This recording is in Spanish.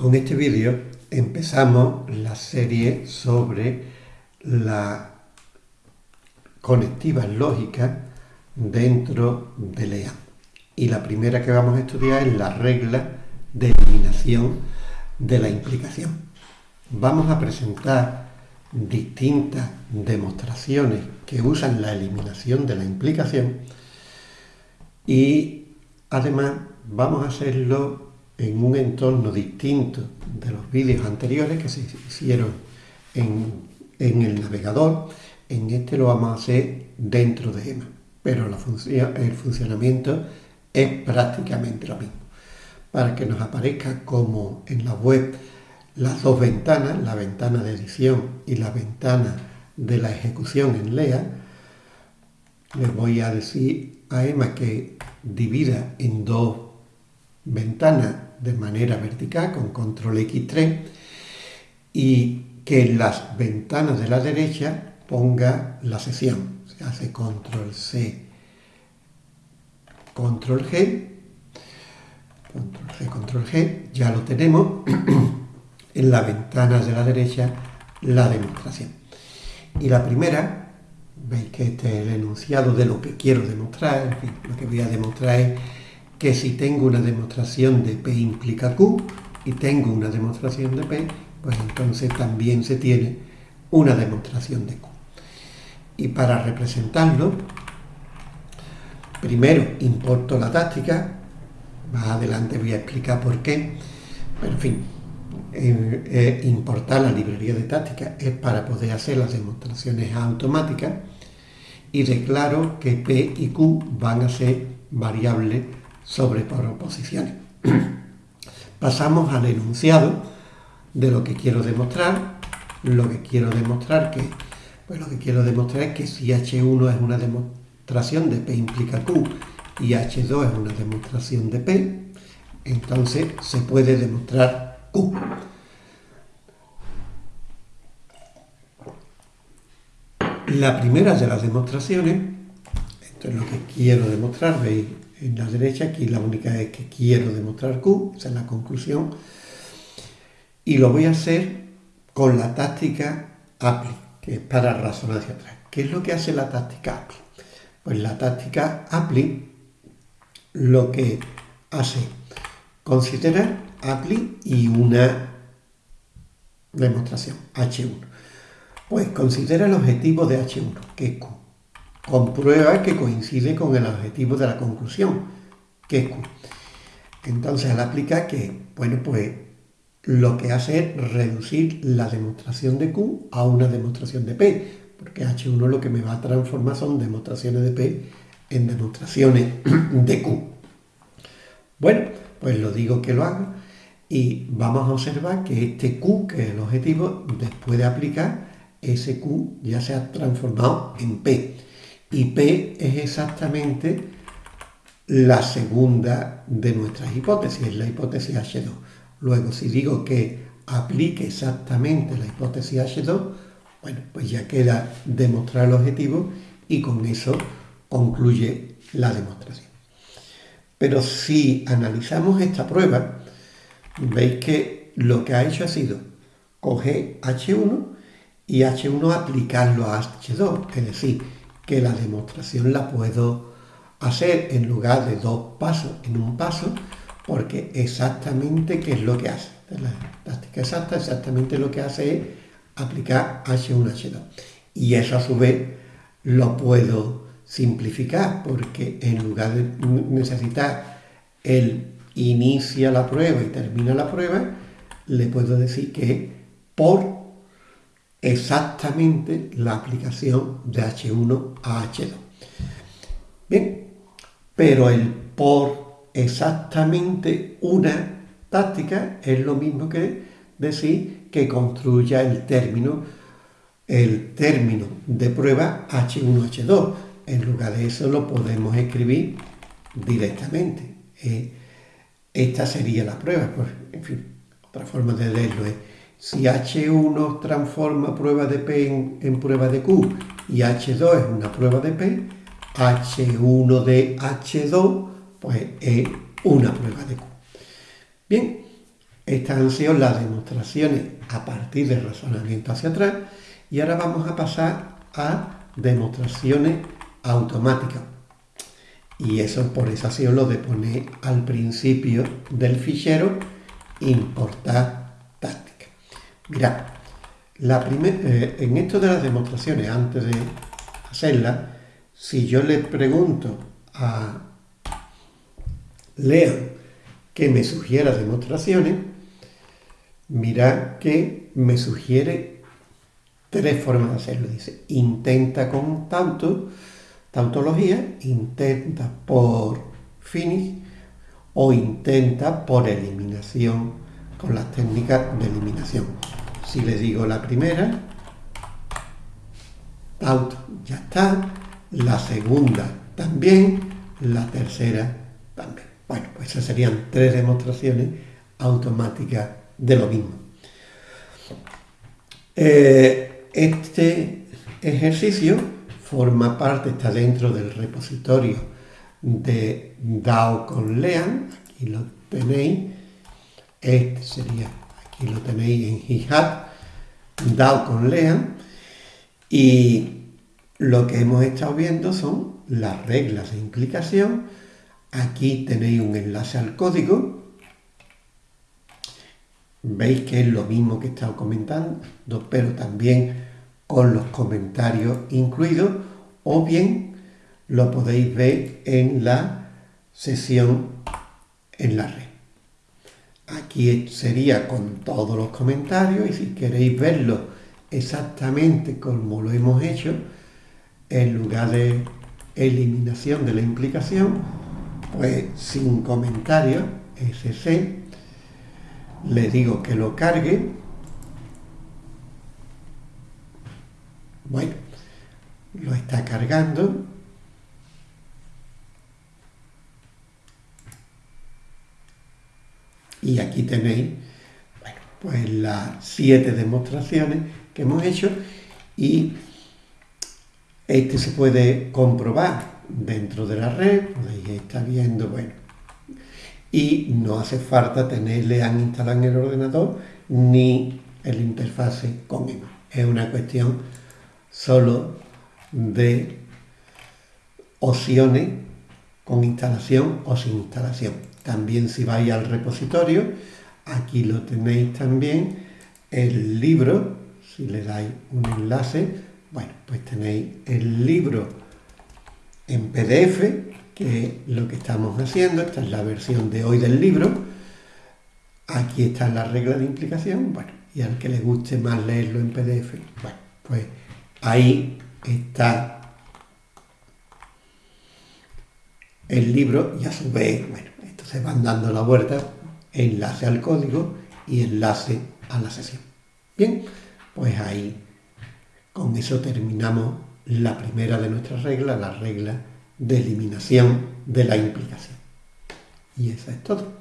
Con este vídeo empezamos la serie sobre la conectivas lógicas dentro de LEA. Y la primera que vamos a estudiar es la regla de eliminación de la implicación. Vamos a presentar distintas demostraciones que usan la eliminación de la implicación y además vamos a hacerlo en un entorno distinto de los vídeos anteriores que se hicieron en, el navegador. En este lo vamos a hacer dentro de EMA, pero el funcionamiento es prácticamente lo mismo. Para que nos aparezca como en la web las dos ventanas, la ventana de edición y la ventana de la ejecución en LEA, les voy a decir a EMA que divida en dos ventanas de manera vertical con control X3 y que en las ventanas de la derecha ponga la sección. Se hace control C, control G, control C, control G, ya lo tenemos en las ventanas de la derecha la demostración. Y la primera, veis que este es el enunciado de lo que quiero demostrar, lo que voy a demostrar es que si tengo una demostración de P implica Q y tengo una demostración de P, pues entonces también se tiene una demostración de Q. Y para representarlo, primero importo la táctica, más adelante voy a explicar por qué, pero en fin, eh, eh, importar la librería de táctica es para poder hacer las demostraciones automáticas y declaro que P y Q van a ser variables sobre proposiciones. Pasamos al enunciado de lo que quiero demostrar. Lo que quiero demostrar que, pues lo que quiero demostrar es que si H1 es una demostración de P implica Q y H2 es una demostración de P, entonces se puede demostrar Q. La primera de las demostraciones, esto es lo que quiero demostrar, veis en la derecha, aquí la única es que quiero demostrar Q, esa es la conclusión, y lo voy a hacer con la táctica APLI, que es para razonar hacia atrás. ¿Qué es lo que hace la táctica APLI? Pues la táctica APLI lo que hace considerar APLI y una demostración, H1. Pues considera el objetivo de H1, que es Q comprueba que coincide con el objetivo de la conclusión, que es Q. Entonces, al aplicar que, bueno, pues lo que hace es reducir la demostración de Q a una demostración de P, porque H1 lo que me va a transformar son demostraciones de P en demostraciones de Q. Bueno, pues lo digo que lo hago y vamos a observar que este Q, que es el objetivo, después de aplicar, ese Q ya se ha transformado en P y P es exactamente la segunda de nuestras hipótesis, es la hipótesis H2. Luego, si digo que aplique exactamente la hipótesis H2, bueno, pues ya queda demostrar el objetivo y con eso concluye la demostración. Pero si analizamos esta prueba, veis que lo que ha hecho ha sido coger H1 y H1 aplicarlo a H2, es decir, que la demostración la puedo hacer en lugar de dos pasos en un paso, porque exactamente qué es lo que hace. La táctica exacta exactamente lo que hace es aplicar H1H2. Y eso a su vez lo puedo simplificar, porque en lugar de necesitar el inicia la prueba y termina la prueba, le puedo decir que por exactamente la aplicación de H1 a H2. Bien, pero el por exactamente una táctica es lo mismo que decir que construya el término, el término de prueba H1-H2. En lugar de eso lo podemos escribir directamente. Eh, esta sería la prueba. Pues, en fin, otra forma de leerlo es si H1 transforma prueba de P en, prueba de Q y H2 es una prueba de P, H1 de H2 pues es una prueba de Q. Bien, Estas han sido las demostraciones a partir del razonamiento hacia atrás y ahora vamos a pasar a demostraciones automáticas. Y eso por eso ha sido lo de poner al principio del fichero importar. Mirad, eh, en esto de las demostraciones, antes de hacerlas, si yo le pregunto a Lean que me sugiera demostraciones, mira que me sugiere tres formas de hacerlo. Dice, intenta con tanto, tautología, intenta por finish o intenta por eliminación con las técnicas de eliminación. Si le digo la primera, taut ya está, la segunda también, la tercera también. Bueno, pues esas serían tres demostraciones automáticas de lo mismo. Eh, este ejercicio forma parte, está dentro del repositorio de DAO con Lean, aquí lo tenéis, este sería, aquí lo tenéis en GitHub, DAO con Lean, y lo que hemos estado viendo son las reglas de implicación, aquí tenéis un enlace al código, veis que es lo mismo que he estado comentando, pero también con los comentarios incluidos, o bien lo podéis ver en la sesión en la red. Aquí sería con todos los comentarios y si queréis verlo exactamente como lo hemos hecho, en lugar de eliminación de la implicación, pues sin comentarios, SC, le digo que lo cargue. Bueno, lo está cargando. Y aquí tenéis, pues las siete demostraciones que hemos hecho y este se puede comprobar dentro de la red, podéis estar viendo, bueno, y no hace falta tenerle han instalado en el ordenador ni el interfase con él. Es una cuestión solo de opciones con instalación o sin instalación. También si vais al repositorio, aquí lo tenéis también, el libro, si le dais un enlace, bueno, pues tenéis el libro en PDF, que es lo que estamos haciendo, esta es la versión de hoy del libro, aquí está la regla de implicación, bueno, y al que le guste más leerlo en PDF, bueno, pues ahí está el libro y a su vez, bueno, se van dando la vuelta, enlace al código y enlace a la sesión. Bien, pues ahí con eso terminamos la primera de nuestras reglas, la regla de eliminación de la implicación. Y eso es todo.